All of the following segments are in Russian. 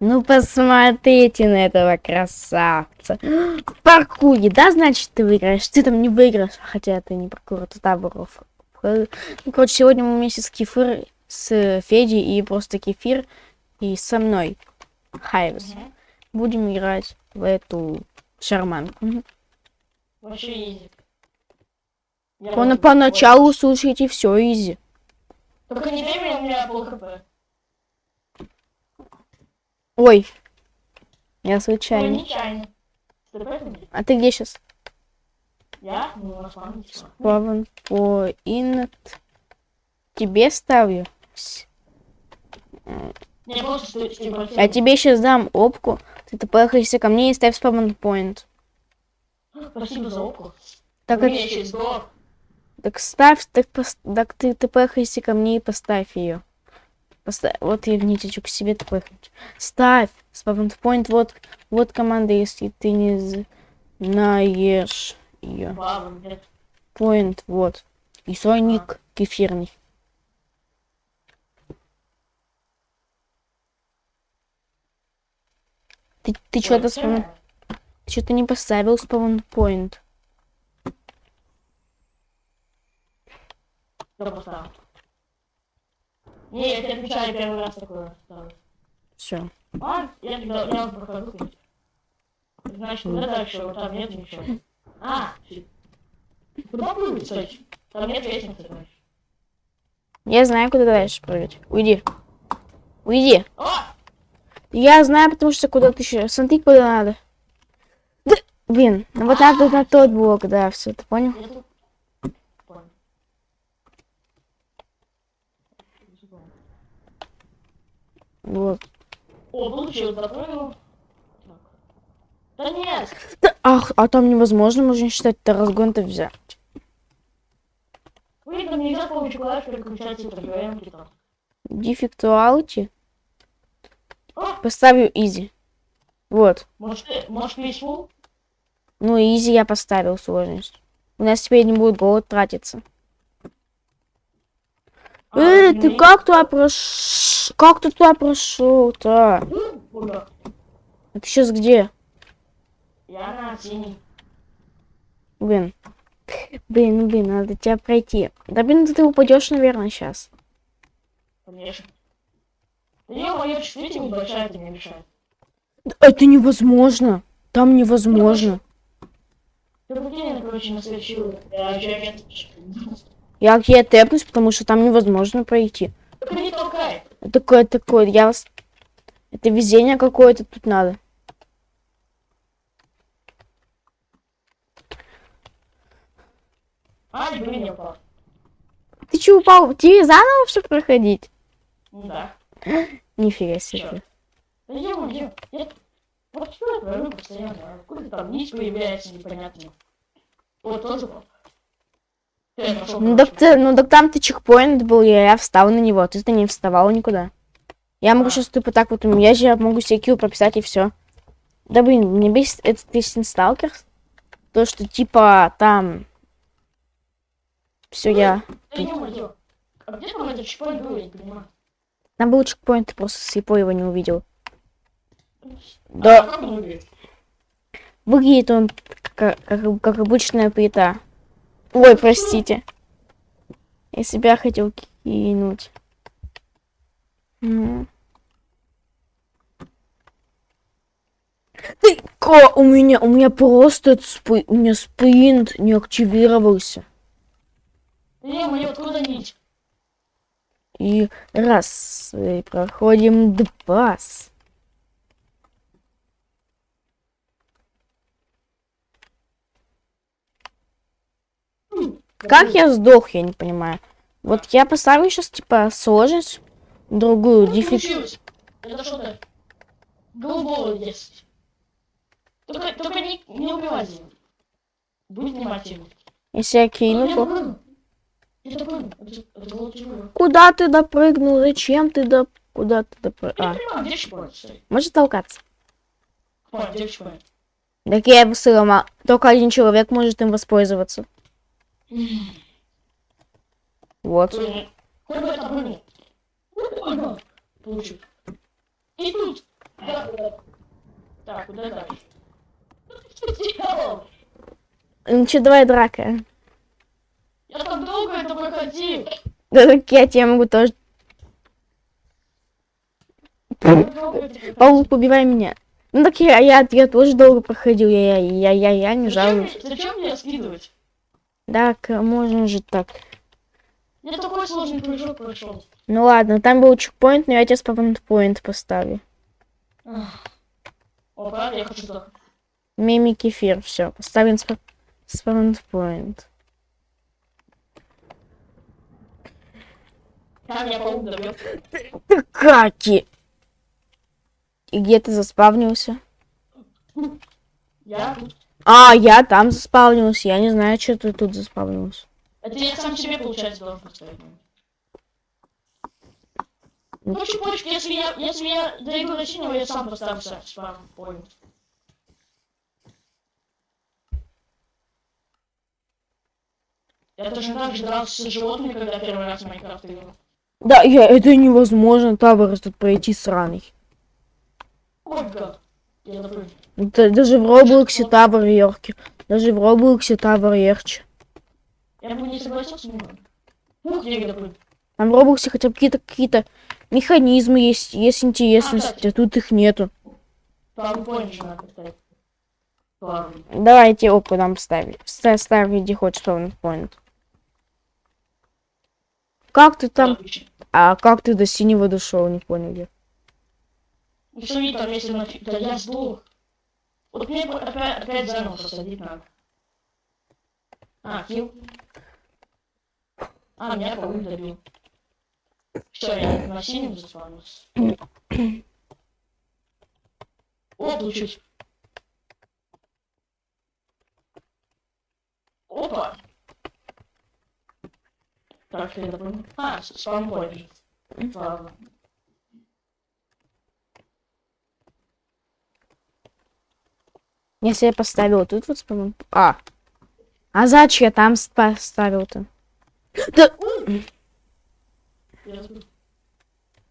Ну посмотрите на этого красавца. В паркуре, да, значит, ты выиграешь? Ты там не выиграешь, хотя ты не паркур, это таборов. Ну, короче, сегодня мы вместе с Кефир, с Федей и просто Кефир и со мной, Хайвес, Мгм. будем играть в эту шарманку. Вообще изи. Я вот- Поначалу слушайте все изи. Только не мне, у меня пол хп. Ой, я случайно. нечаянно. Ты поэтому? А ты где сейчас? Я? Ну. Паван поинт. Тебе ставлю. Просто типа. Я тебе сейчас дам опку. Ты поехайся ко мне и ставь спавн поинт. Спасибо за опку. Так, это- так ставь, так, пос- так ты, ты поехайся ко мне и поставь ее. Поставь, вот я ниточку к себе ты поехать. Ставь спавн поинт, вот, вот команда, если ты не знаешь ее. Поинт, вот. И свой ник кефирный. Ты, ты что-то спавн... Ты что-то не поставил спавн поинт. Кто поставил? Не, я тебе отвечаю, первый раз такое ставлю. Все. А, я тогда, я вот прохожу. Значит, куда дальше? Вот там нет ничего. А. Куда прыгать, кстати? Там нет лестницы, короче. Я знаю, куда дальше прыгать. Уйди. Уйди. О! Я знаю, потому что куда ты еще. Смотри, куда надо. Да, блин, ну вот надо на тот блок, да, все, ты понял? Я тут... Понял. Вот. О, получил, запрыгнул. Так. Да нет! Ах, а там невозможно, можно считать, это разгон-то взять. Вы там нельзя с помощью клавиш переключать и ТГМ там. Дефектуалити. О, Поставлю изи. Вот. может, ты, может, peaceful? Ну, изи я поставил сложность. У нас теперь не будет голод тратиться. А, Э, ну ты и- как туда прошел? Как ты туда прошел-то? Ну? А ты сейчас где? Я на синий. Блин. Блин, ну блин, надо тебя пройти. Да блин, ты упадешь, наверное, сейчас. Конечно. Моя чувствительность небольшая, это не мешает. Это невозможно. Там невозможно. Ты прикинь, я, короче, на следующую... Я. Я тэпнусь, потому что там невозможно пройти. Не такое, такое, я вас... Это везение какое-то тут надо. А, не блин, я упал. Ты че упал? Тебе заново все проходить? Да. Нифига себе. Я где? Я... Вот что я творю постоянно? Откуда там низ появляется непонятно. Вот тоже. Я Ну так, ты, ну так там ты чекпоинт был, и я встал на него, ты-то не вставал никуда. Я могу А. сейчас типа так вот, я же могу себе килл прописать и все. Да блин, мне бесит этот песен сталкер. То, что типа там... Все, я... Ё-моё. А где там этот чпонь был, я не понимаю. Там был чекпоинт, ты просто слепой его не увидел. А Да, выглядит он как, как, как обычная плита. Ой, простите. Я себя хотел кинуть. Ты, ка, у меня, у меня просто спи- у меня спринт не активировался. Да ё-моё, откуда нить? И раз, и проходим два. с. Как я сдох, я не понимаю. Вот я поставлю сейчас, типа, сложность, другую, получилось. Это что-то голубого есть. Только, только не, не убивайте его. Будь внимательным. Если я кину, то... Я. Куда ты допрыгнул? Зачем ты доп... Куда ты допрыгнул? А, понимаю, может толкаться? О, где чпоинт? Так я его сломал. Только один человек может им воспользоваться. Вот. Получил. И тут. куда дальше? Что ты сделал? Ну что, давай драка. Я так долго это проходил. Да так я тебя могу тоже. Так. Паук, убивай меня. Ну так я, я, я тоже долго проходил, я, я, я, я, я не жалуюсь. Зачем мне скидывать? Так, можно же так. Я такой сложный прыжок прошел. Ну ладно, там был чекпоинт, но я тебе спавнпоинт поставлю. Опа, я хочу сдохнуть. Мими кефир, все, поставим спа- спавнпоинт. Паук добьет. Каки! И где ты заспавнился? Я тут. А, я там заспавнился, я не знаю, что ты тут заспавнился. Это я сам себе, получается, должен поставить. Почки, почки, если я, если я дойду до синего, я сам поставлю спам поинт. Я точно так же дрался с животными, когда первый раз в Майнкрафт играл. Да, я, это невозможно, тавр тут пройти сраный. Ой, гад. Я допрыгну. Да- даже в Роблоксе тавр легкий. Даже в Роблоксе тавр легче. Я бы не согласился, но... Там в Роблоксе хотя бы какие-то какие-то механизмы есть, есть интересность, а тут их нету. Давайте опу нам ставить. Ставь, ставь где хочешь спавнпоинт. Как ты там... А как ты до синего дошел, не понял я. Ну видно, там если на... Да я сдох. Вот мне опять, опять заново посадить надо. А, килл. А, меня паук добил. Все, я на синем заспавнился. О, получилось. Опа. Так, я допрыгну. А, с- спампоинт. Ладно. Если я поставил тут вот спавн... А. А зачем я там ст- поставил-то? Да...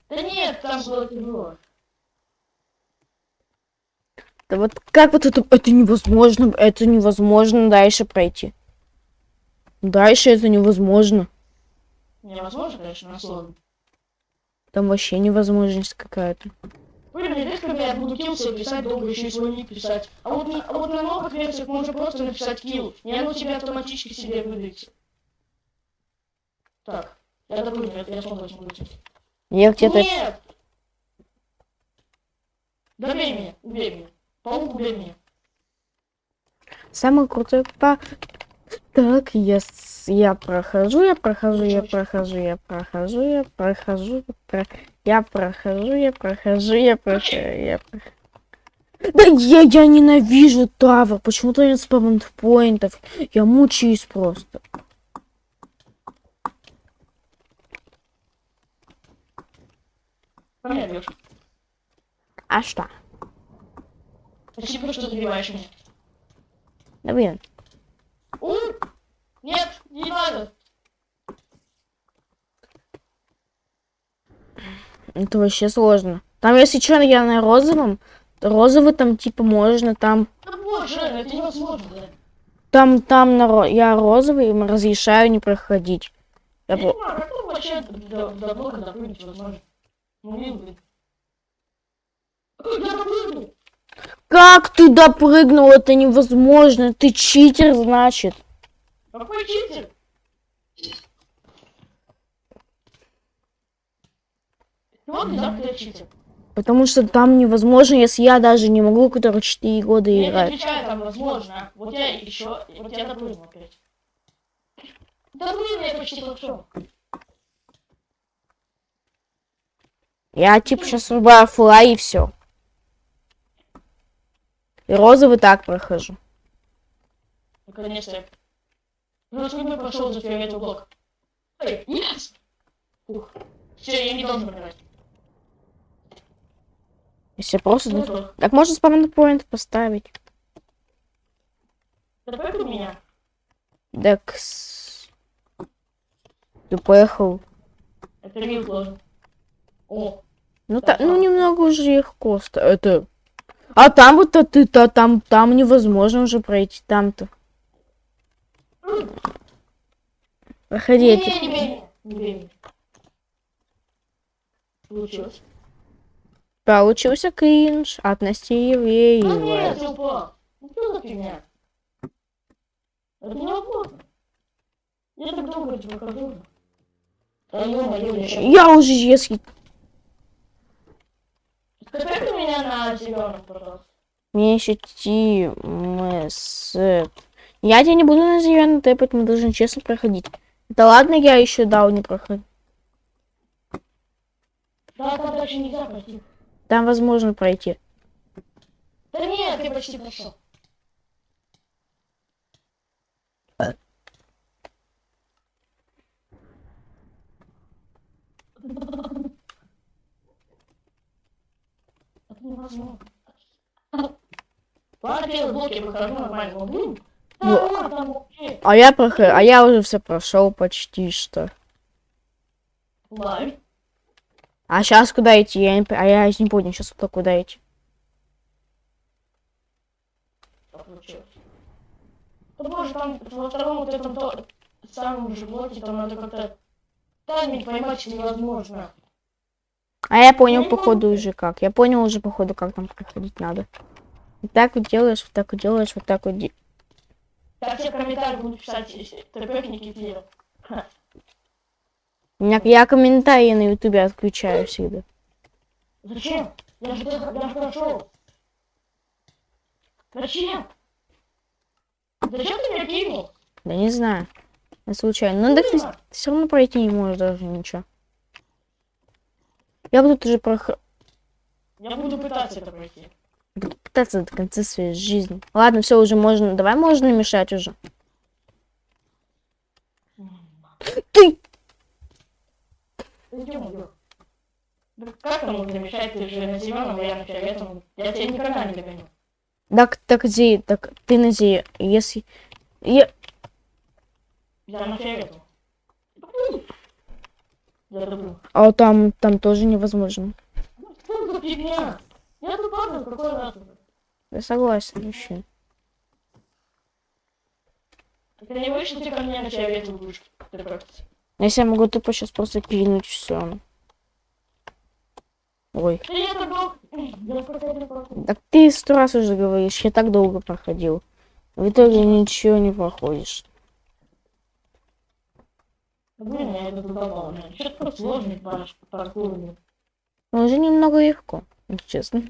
Да нет, там было тяжело. Да вот как вот это... Это невозможно. Это невозможно дальше пройти. Дальше это невозможно. Невозможно, конечно, на сложно. Там вообще невозможность какая-то. Мне редко когда я буду килл себе писать, долго еще и свой ник писать. А вот, на- а вот на новых версиях можно просто написать килл, и оно тебе автоматически себе выдается. Так, я допрыгну, я, я снова возьму руки. Я где-то... Нет! Добей меня, убей меня. Паук, убей меня. Самый крутой па... Так, я, я прохожу, я прохожу, я прохожу, я прохожу, я прохожу, про- я прохожу, я прохожу, я прохожу, я прохожу. Да я, я ненавижу Тавр, почему-то нет спавнпоинтов, я мучаюсь просто. По мне бьешь. А что? Спасибо, что добиваешь меня. Да блин! Нет, не надо. это вообще сложно. Там, если что, я на розовом, то розовый там типа можно, там, Да боже, это невозможно, да. там, там на ро- я розовый им разрешаю не проходить. Я Я про- не понимаю, как вообще до, до блока допрыгнуть возможно? Ну. Я допрыгнул! Как ты допрыгнул? Это невозможно. Ты читер, значит. Какой читер? Так, я читер. Потому что там невозможно, если я даже не могу, который 4 года Я не играть. отвечаю, там возможно. Вот я еще, вот я допрыгнул опять. Допрыгнул я почти хорошо. Я типа сейчас врубаю флай и все. И розовый так прохожу. Наконец-то я... Ну, сколько прошел за фиолетовый блок? Ой, нет! Ух. Все, я не должен умирать. Если просто... Ну, что, Так можно спавнпоинт поставить. допрыгнул меня? Так... с- Ты поехал. Это мил сложно. О, Ну, Так, та- ну немного уже легко. ста- Это... А там вот ты, то там, там невозможно уже пройти, там-то. Проходи Не, эти. не бей не бей. Получилось. Получился кринж от Насти Да Евреевой. нет, я упал. Ну что за фигня? Это невозможно. Я так долго тебе прохожу. Да ё-моё, я уже если Скажи меня на зеленом, пожалуйста. мне еще Тимс. Я тебя не буду на зеленый тэпать, мы должны честно проходить. Да ладно, я еще дал не проходить. Да, там дальше нельзя пройти. Там возможно пройти. Да нет, ты почти прошел. Это невозможно. Ладно, первый блок я выхожу нормально. Да, Ну. А я прохожу, а я уже все прошел почти что. А сейчас куда идти? Я не, а я не понял, сейчас куда идти. Что получилось? Да боже, там во втором вот этом то, самом же блоке, там надо как-то тайминг поймать невозможно. А я понял, не походу, уже как. Я понял уже, походу, как там проходить надо. Вот так вот делаешь, вот так вот делаешь, вот так вот. де- Так все комментарии будут писать Киева. У меня, я комментарии на ютубе отключаю всегда. Зачем? Я же, я же прошел. Зачем? Зачем ты меня кинул? Да не знаю. Я случайно. Ну так ты, все равно пройти не можешь даже ничего. Я буду тоже прох... Я буду пытаться это пройти. Буду пытаться до конца своей жизни. Ладно, все, уже можно. Давай можно мешать уже. Ты! Как там можно мешать? Ты же на зеленом, а я на фиолетовом. Я тебя никогда не догоню. Так, так, Зи, так, ты на Зи, если... Я... Я на фиолетовом. А вот там, там тоже невозможно. Фигня? Я тут падаю, какой раз уже. Я согласен, вообще. Ты не вышел, ты ко мне на фиолетовую будешь. Если я могу тупо сейчас просто кинуть все. Ой. Да я так ты сто раз уже говоришь, я так долго проходил. В итоге ничего не проходишь. Блин, я это задолбал. Что-то просто сложный пар- паркур. Но Ну, уже немного легко, честно.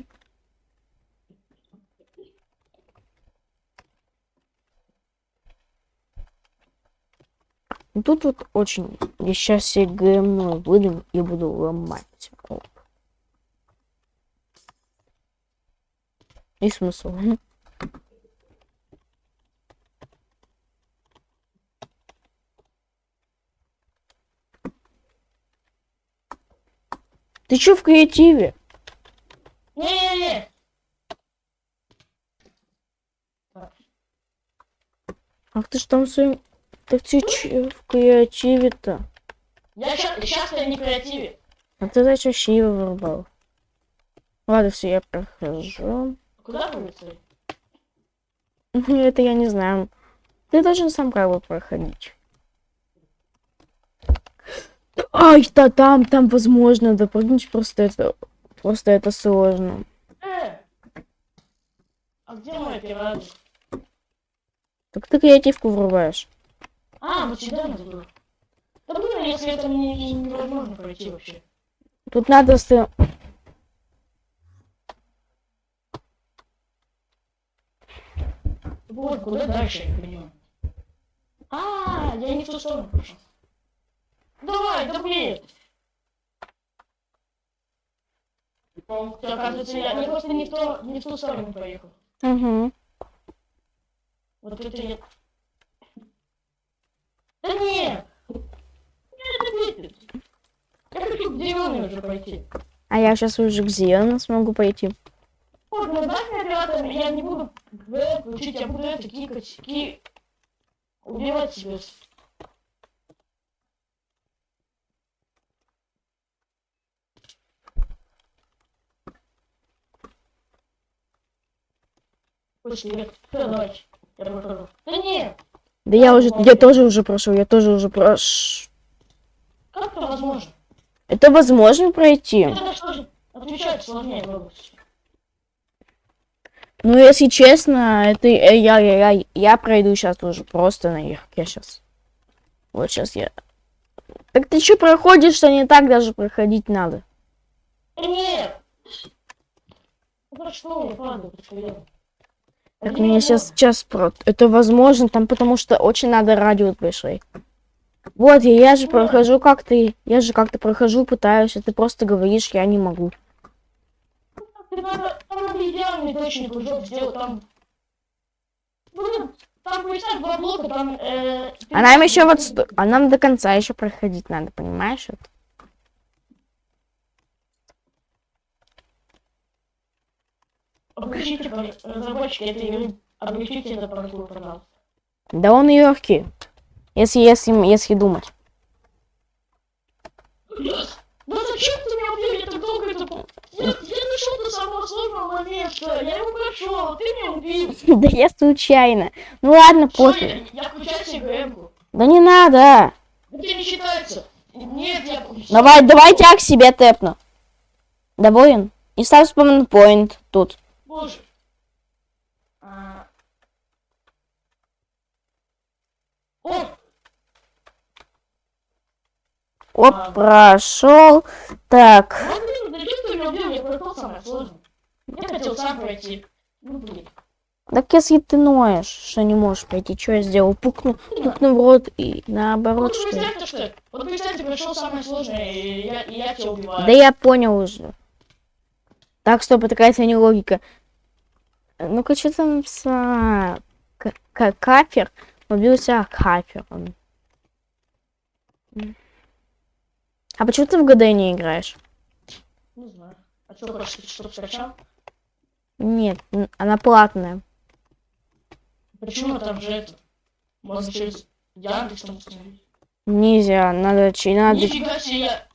Тут вот очень... Я сейчас себе ГМ выдам и буду ломать. Оп. И смысл. Ты чё в креативе? Не-не-не! Ах ты ж там своим... Так ты чё в креативе-то? Я сейчас, я не креативе. А ты зачем Шива вырубал? Ладно, все, я прохожу. Куда вы это? Это я не знаю. Ты должен сам как бы проходить. Ай, да там, там возможно допрыгнуть, просто это, просто это сложно. Э! А где мой пират? Так ты креативку врубаешь. А, вот сюда надо было. Да блин, если это не, невозможно пройти вообще. Тут надо с... Вот, куда дальше, я понимаю. А, я не в ту сторону пошел. Давай, да блин! Всё, Оказывается, я не просто не в, то, не в ту сторону поехал. Угу. Вот это я... Да нет! Я хочу к зеленой уже пойти. А я сейчас уже к зеленому смогу пойти. Вот, ну мне оператор, я не буду включить, я буду это кикать, ки... Убивать себя. Пусть нет. Всё, давайте. Я прохожу. Да нет, Да я уже, я тоже уже прошел, я тоже уже прош... как это возможно? Это возможно пройти. Это сложнее. Ну, если честно, это э, я, я, я, я пройду сейчас уже просто наверх. Я сейчас. Вот сейчас я. Так ты что проходишь, что не так даже проходить надо? Нет! Я падаю, подходил. Так меня сейчас, сейчас про... Это возможно, там потому что очень надо радиус большой. Вот, я, я же прохожу как-то, я же как-то прохожу, пытаюсь, а ты просто говоришь, я не могу. Ты надо, там идеальный точный прыжок сделать, там... Блин, там два блока, там... Э, ты- А нам еще вот, а нам до конца еще проходить надо, понимаешь? это? Облегчите, пожалуйста, разработчики этой игры, облегчите это паркур, пожалуйста. Да он легкий. Если, если, если думать. Да зачем ты меня убил? Я так долго это... Я, я дошел до самого сложного момента, я его прошел, ты меня убил. Да я случайно. Ну ладно, пофиг. я, включаю себе. Да не надо. Это не считается. Нет, я... Давай, давай тебя к себе тэпну. Доволен? И ставь спаунпоинт тут. Боже. А... О, Оп, Ладно. прошел. Так. вот блин, зачем ты меня убил? Я прошел самое сложное. Я хотел сам пройти. Ну блин. Так если ты ноешь, что не можешь пройти, что я сделал? Пукну, пукну в рот и наоборот, Вот что ли? представьте, что... Вот представьте, пришел самое сложное, и я, и я тебя убиваю. Да я понял уже. Так, стоп, это какая-то не логика. Ну-ка, что там с... к- к- Кафер убился кафером. А почему ты в ГД не играешь? Не знаю. А что, хочешь, чтобы скачал? Нет, она платная. Почему там же это? Можно через Яндекс там установить. Нельзя, надо... чи- надо... Нифига себе я...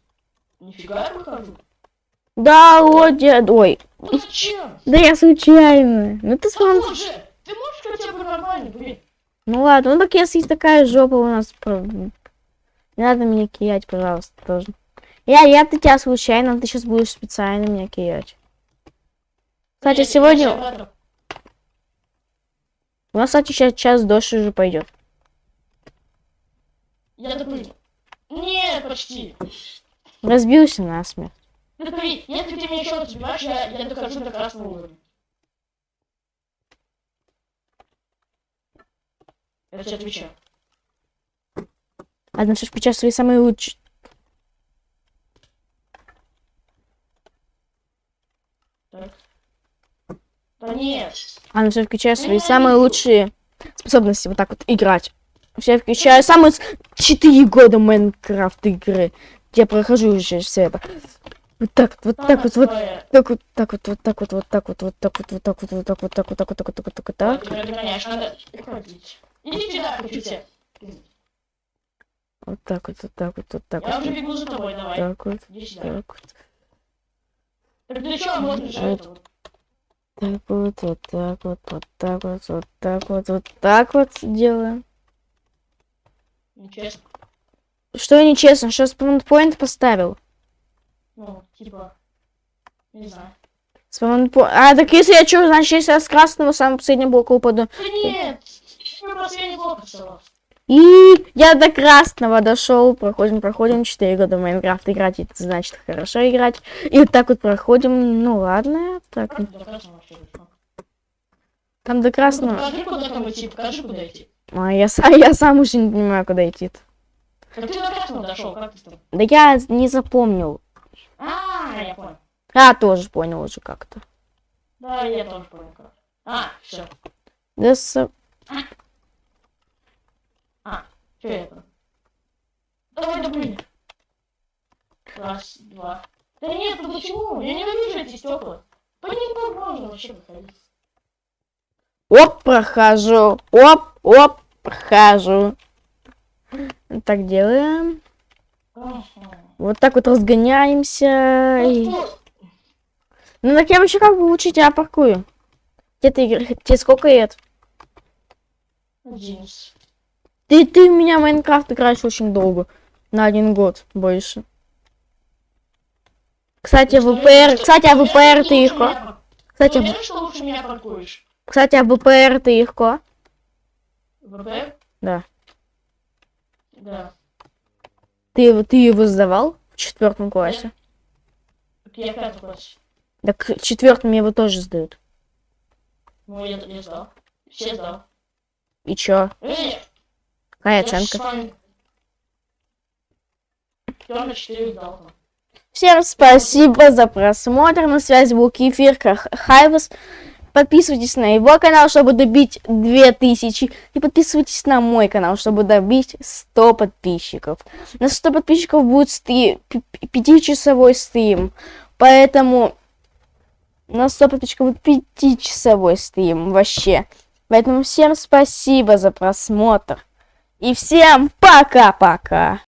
Нифига я выхожу. Да, вот я... Ой, зачем? да я случайно. Ну ты смотри. Ты можешь хотя бы нормально? Ну ладно, ну так если такая жопа у нас... Не надо меня киять, пожалуйста, тоже. Я, я ты тебя случайно, ты сейчас будешь специально меня киять. Кстати, Я- сегодня... У нас, кстати, сейчас час дождь уже пойдет. Я допрыгну. Нет, почти. Разбился насмерть. Ты смотри, если ты меня еще раз убиваешь, я, я дохожу до красного уровня. Я тебе отвечаю. Ладно, все включай свои самые лучшие. Так. Да нет. Ладно, все включай свои самые лучшие способности вот так вот играть. Все включаю самые четыре года Майнкрафт игры. Я прохожу уже все это. Вот так, вот так вот, вот так вот, так вот, вот так вот, вот так вот, вот так вот, вот так вот, вот так вот, так вот, так вот, так вот, так вот, так вот, так. Ты меня догоняешь, надо уходить. Иди сюда, хочу тебя. Вот так вот, вот так вот, вот так Я вот, уже вот бегу за тобой, давай. так вот, так вот, что, можно же Вот. это вот. так вот, вот так вот, вот так вот, вот так вот, вот так вот делаем. Нечестно. Что я нечестно, что спаунпоинт поставил? Ну, типа. Не знаю. А, так если я что, значит, если я с красного самого последнего блока упаду. Да нет! Последний блок остался. И я до красного дошел. Проходим, проходим 4 года в Майнкрафт играть. Это значит хорошо играть. И так вот проходим. Ну ладно. Так. Там до красного. Покажи, куда там идти, покажи, куда идти. А, я, са- я сам уже не понимаю, куда идти. -то. Как ты до красного дошел, как ты там? Да я не запомнил. А, я понял. А, тоже понял уже как-то. Да, я тоже понял как. А, все. Да с- Что это? Давай допрыгни. Раз, два. Да нет, ну почему? Я ненавижу эти стекла. По ним можно вообще выходить. Оп, прохожу. Оп, оп, прохожу. Так делаем. Ага. Вот так вот разгоняемся. и- Ну, так я вообще как бы лучше тебя паркую. Где ты? Тебе сколько лет? Одиннадцать. Ты, ты в меня в Майнкрафт играешь очень долго. На один год больше. Кстати, ВПР, кстати, а ВПР ты легко. Кстати, уверен, что лучше меня паркуешь? кстати, а ВПР ты легко. ВП? Да. Да. Ты, его- ты его сдавал в четвертом классе? Я в пятом классе. Так в четвертом его тоже сдают. Ну, я, я сдал. Все сдал. И чё? Эй, Какая оценка? вами. Тёрна 4 сдал там. Всем спасибо за просмотр. На связи был Кефир Хайвас. Подписывайтесь на его канал, чтобы добить 2000. И подписывайтесь на мой канал, чтобы добить 100 подписчиков. На 100 подписчиков будет стри... 5-часовой стрим. Поэтому на 100 подписчиков будет 5-часовой стрим вообще. Поэтому всем спасибо за просмотр. И всем пока-пока.